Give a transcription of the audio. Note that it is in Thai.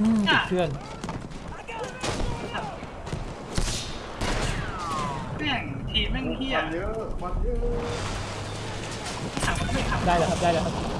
อืมติดเครื่องแม่งทีมแม่งเฮียควันเยอะควันเยอะได้แล้วครับได้แล้วครับ